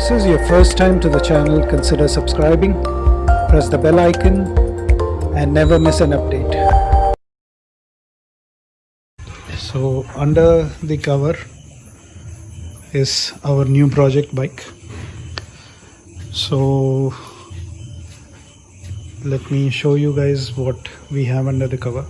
this is your first time to the channel, consider subscribing, press the bell icon and never miss an update. So under the cover is our new project bike. So let me show you guys what we have under the cover.